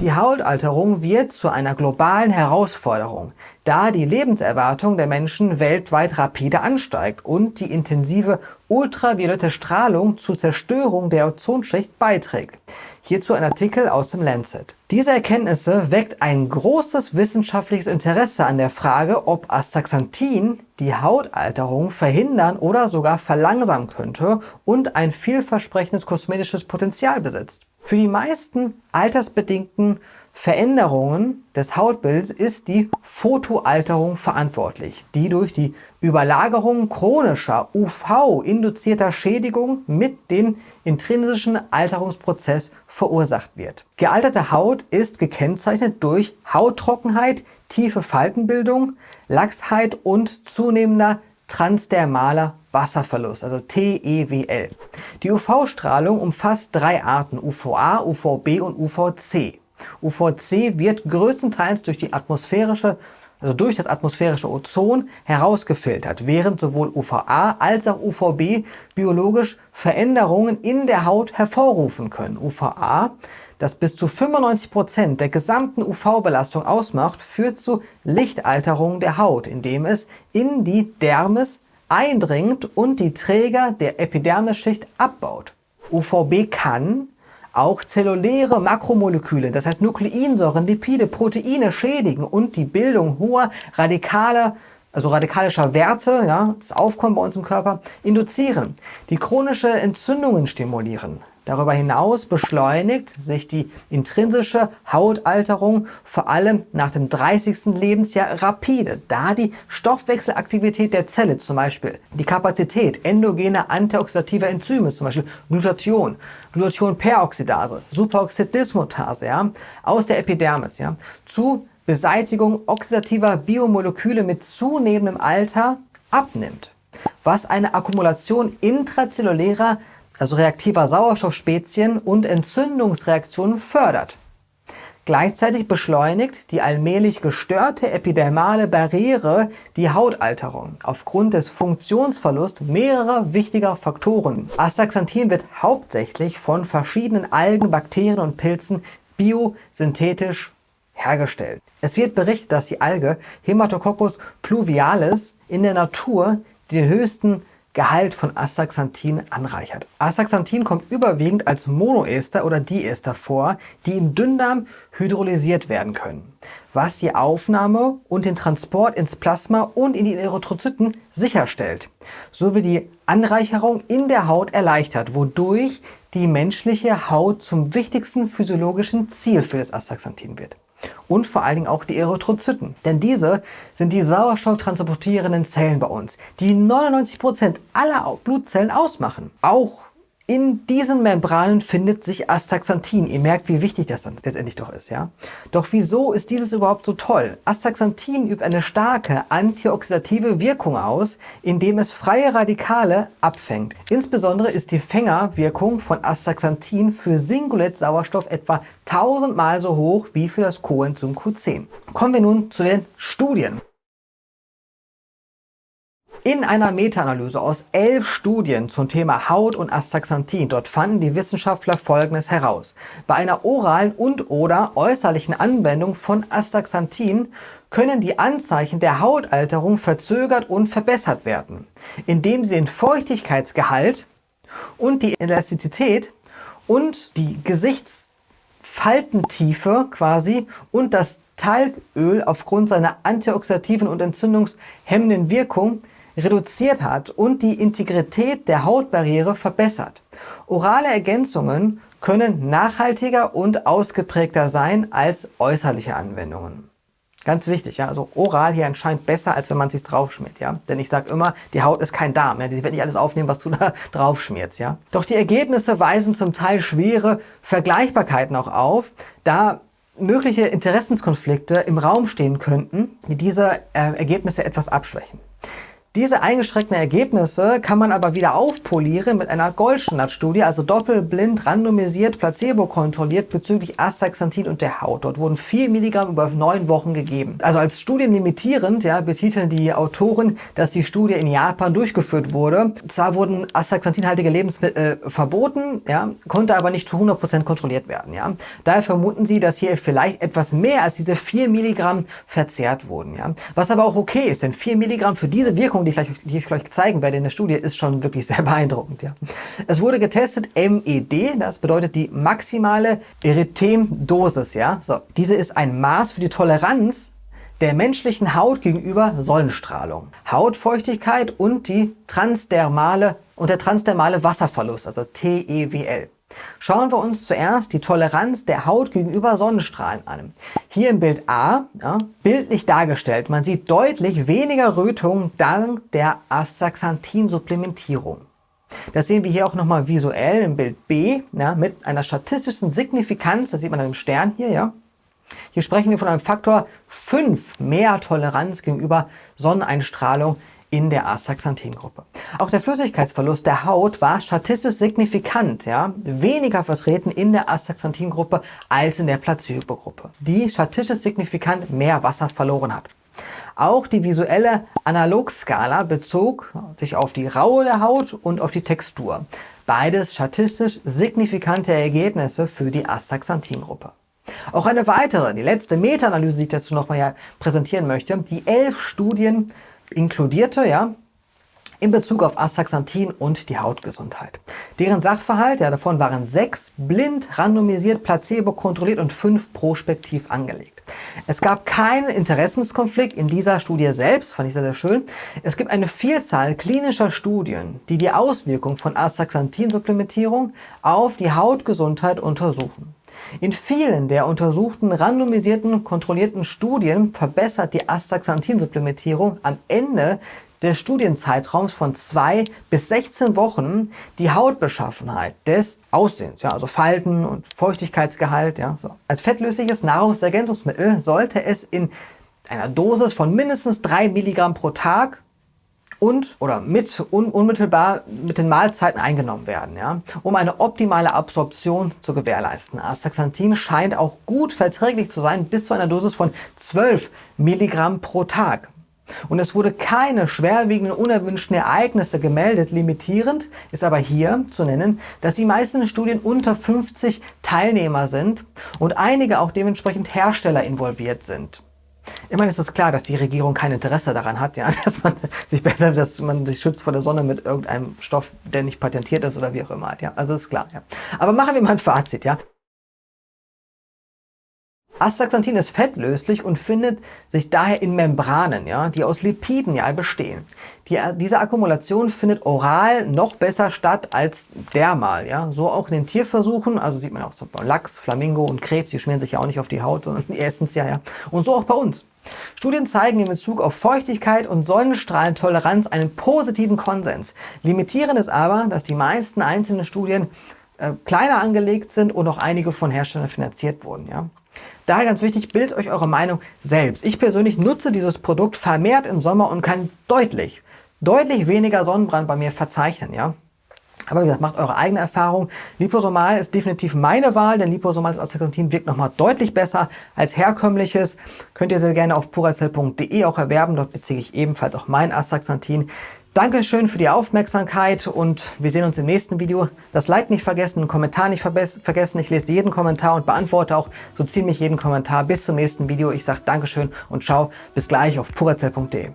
Die Hautalterung wird zu einer globalen Herausforderung, da die Lebenserwartung der Menschen weltweit rapide ansteigt und die intensive ultraviolette Strahlung zur Zerstörung der Ozonschicht beiträgt. Hierzu ein Artikel aus dem Lancet. Diese Erkenntnisse weckt ein großes wissenschaftliches Interesse an der Frage, ob Astaxanthin die Hautalterung verhindern oder sogar verlangsamen könnte und ein vielversprechendes kosmetisches Potenzial besitzt. Für die meisten altersbedingten Veränderungen des Hautbilds ist die Photoalterung verantwortlich, die durch die Überlagerung chronischer UV-induzierter Schädigung mit dem intrinsischen Alterungsprozess verursacht wird. Gealterte Haut ist gekennzeichnet durch Hauttrockenheit, tiefe Faltenbildung, Lachsheit und zunehmender transdermaler Wasserverlust, also TEWL. Die UV-Strahlung umfasst drei Arten, UVA, UVB und UVC. UVC wird größtenteils durch die atmosphärische also durch das atmosphärische Ozon herausgefiltert, während sowohl UVA als auch UVB biologisch Veränderungen in der Haut hervorrufen können. UVA, das bis zu 95 Prozent der gesamten UV-Belastung ausmacht, führt zu Lichtalterung der Haut, indem es in die Dermis eindringt und die Träger der Epidermisschicht abbaut. UVB kann auch zelluläre Makromoleküle, das heißt Nukleinsäuren, Lipide, Proteine schädigen und die Bildung hoher radikaler also radikalischer Werte, ja, das Aufkommen bei uns im Körper, induzieren, die chronische Entzündungen stimulieren. Darüber hinaus beschleunigt sich die intrinsische Hautalterung vor allem nach dem 30. Lebensjahr rapide, da die Stoffwechselaktivität der Zelle, zum Beispiel die Kapazität endogener antioxidativer Enzyme, zum Beispiel Glutathion, Glutathionperoxidase, Superoxidismutase, ja, aus der Epidermis, ja, zu Beseitigung oxidativer Biomoleküle mit zunehmendem Alter abnimmt, was eine Akkumulation intrazellulärer also reaktiver Sauerstoffspezien und Entzündungsreaktionen fördert. Gleichzeitig beschleunigt die allmählich gestörte epidermale Barriere die Hautalterung aufgrund des Funktionsverlusts mehrerer wichtiger Faktoren. Astaxanthin wird hauptsächlich von verschiedenen Algen, Bakterien und Pilzen biosynthetisch hergestellt. Es wird berichtet, dass die Alge Hematococcus pluvialis in der Natur den höchsten Gehalt von Astaxanthin anreichert. Astaxanthin kommt überwiegend als Monoester oder Diester vor, die im Dünndarm hydrolysiert werden können, was die Aufnahme und den Transport ins Plasma und in die Erythrozyten sicherstellt, sowie die Anreicherung in der Haut erleichtert, wodurch die menschliche Haut zum wichtigsten physiologischen Ziel für das Astaxanthin wird und vor allen Dingen auch die Erythrozyten. Denn diese sind die sauerstofftransportierenden Zellen bei uns, die 99% aller Blutzellen ausmachen. Auch in diesen Membranen findet sich Astaxanthin. Ihr merkt, wie wichtig das dann letztendlich doch ist. ja. Doch wieso ist dieses überhaupt so toll? Astaxanthin übt eine starke antioxidative Wirkung aus, indem es freie Radikale abfängt. Insbesondere ist die Fängerwirkung von Astaxanthin für Singulett-Sauerstoff etwa 1000 Mal so hoch wie für das Coenzym Q10. Kommen wir nun zu den Studien. In einer Meta-Analyse aus elf Studien zum Thema Haut und Astaxanthin, dort fanden die Wissenschaftler Folgendes heraus. Bei einer oralen und oder äußerlichen Anwendung von Astaxanthin können die Anzeichen der Hautalterung verzögert und verbessert werden, indem sie den Feuchtigkeitsgehalt und die Elastizität und die Gesichtsfaltentiefe quasi und das Talgöl aufgrund seiner antioxidativen und entzündungshemmenden Wirkung reduziert hat und die Integrität der Hautbarriere verbessert. Orale Ergänzungen können nachhaltiger und ausgeprägter sein als äußerliche Anwendungen. Ganz wichtig, ja, also oral hier anscheinend besser, als wenn man es sich draufschmiert, ja. Denn ich sage immer, die Haut ist kein Darm, ja. Sie wird nicht alles aufnehmen, was du da draufschmierst, ja. Doch die Ergebnisse weisen zum Teil schwere Vergleichbarkeiten auch auf, da mögliche Interessenskonflikte im Raum stehen könnten, die diese äh, Ergebnisse etwas abschwächen. Diese eingeschränkten Ergebnisse kann man aber wieder aufpolieren mit einer Goldstandard-Studie, also doppelblind, randomisiert, placebo-kontrolliert bezüglich Astaxanthin und der Haut. Dort wurden 4 Milligramm über neun Wochen gegeben. Also als studienlimitierend ja, betiteln die Autoren, dass die Studie in Japan durchgeführt wurde. Zwar wurden Astaxanthinhaltige Lebensmittel verboten, ja, konnte aber nicht zu 100% kontrolliert werden. Ja. Daher vermuten sie, dass hier vielleicht etwas mehr als diese 4 Milligramm verzehrt wurden. Ja. Was aber auch okay ist, denn 4 Milligramm für diese Wirkung Wirkung, die ich, gleich, die ich gleich zeigen werde in der Studie, ist schon wirklich sehr beeindruckend. Ja. Es wurde getestet MED, das bedeutet die maximale Erythemdosis. Ja. So, diese ist ein Maß für die Toleranz der menschlichen Haut gegenüber Sonnenstrahlung, Hautfeuchtigkeit und die transdermale und der transdermale Wasserverlust, also TEWL. Schauen wir uns zuerst die Toleranz der Haut gegenüber Sonnenstrahlen an. Hier im Bild A, ja, bildlich dargestellt, man sieht deutlich weniger Rötung dank der Astaxanthin-Supplementierung. Das sehen wir hier auch nochmal visuell im Bild B ja, mit einer statistischen Signifikanz, das sieht man an dem Stern hier, ja. Hier sprechen wir von einem Faktor 5 mehr Toleranz gegenüber Sonneneinstrahlung in der Astaxanthin-Gruppe. Auch der Flüssigkeitsverlust der Haut war statistisch signifikant, ja, weniger vertreten in der Astaxanthin-Gruppe als in der Placebo-Gruppe, die statistisch signifikant mehr Wasser verloren hat. Auch die visuelle Analogskala bezog sich auf die Raue der Haut und auf die Textur. Beides statistisch signifikante Ergebnisse für die Astaxanthin-Gruppe. Auch eine weitere, die letzte Meta-Analyse, die ich dazu nochmal präsentieren möchte, die elf Studien inkludierte, ja, in Bezug auf Astaxanthin und die Hautgesundheit. Deren Sachverhalt, ja, davon waren sechs blind, randomisiert, placebo kontrolliert und fünf prospektiv angelegt. Es gab keinen Interessenskonflikt in dieser Studie selbst, fand ich sehr, sehr schön. Es gibt eine Vielzahl klinischer Studien, die die Auswirkung von Astaxanthin-Supplementierung auf die Hautgesundheit untersuchen. In vielen der untersuchten, randomisierten, kontrollierten Studien verbessert die Astaxanthin-Supplementierung am Ende des Studienzeitraums von 2 bis 16 Wochen die Hautbeschaffenheit des Aussehens, ja, also Falten und Feuchtigkeitsgehalt. Ja, so. Als fettlösliches Nahrungsergänzungsmittel sollte es in einer Dosis von mindestens 3 Milligramm pro Tag und oder mit un, unmittelbar mit den Mahlzeiten eingenommen werden, ja, um eine optimale Absorption zu gewährleisten. Astaxanthin scheint auch gut verträglich zu sein, bis zu einer Dosis von 12 Milligramm pro Tag. Und es wurde keine schwerwiegenden unerwünschten Ereignisse gemeldet. Limitierend ist aber hier zu nennen, dass die meisten Studien unter 50 Teilnehmer sind und einige auch dementsprechend Hersteller involviert sind. Immerhin ist es klar, dass die Regierung kein Interesse daran hat, ja, dass man sich besser, dass man sich schützt vor der Sonne mit irgendeinem Stoff, der nicht patentiert ist oder wie auch immer. Ja, also ist klar. Ja. Aber machen wir mal ein Fazit. Ja. Astaxanthin ist fettlöslich und findet sich daher in Membranen, ja, die aus Lipiden ja bestehen. Die, diese Akkumulation findet oral noch besser statt als dermal. Ja. So auch in den Tierversuchen, also sieht man auch zum Beispiel Lachs, Flamingo und Krebs, die schmieren sich ja auch nicht auf die Haut, sondern die essen es ja, ja. Und so auch bei uns. Studien zeigen in Bezug auf Feuchtigkeit und Sonnenstrahlentoleranz einen positiven Konsens. Limitierend ist aber, dass die meisten einzelnen Studien äh, kleiner angelegt sind und auch einige von Herstellern finanziert wurden. Ja. Daher ganz wichtig, bildet euch eure Meinung selbst. Ich persönlich nutze dieses Produkt vermehrt im Sommer und kann deutlich, deutlich weniger Sonnenbrand bei mir verzeichnen. Ja. Aber wie gesagt, macht eure eigene Erfahrung. Liposomal ist definitiv meine Wahl, denn liposomales Astaxanthin wirkt nochmal deutlich besser als herkömmliches. Könnt ihr sehr gerne auf puracell.de auch erwerben. Dort beziehe ich ebenfalls auch mein Astaxanthin. Dankeschön für die Aufmerksamkeit und wir sehen uns im nächsten Video. Das Like nicht vergessen, einen Kommentar nicht vergessen. Ich lese jeden Kommentar und beantworte auch so ziemlich jeden Kommentar. Bis zum nächsten Video. Ich sage Dankeschön und ciao. Bis gleich auf purazell.de.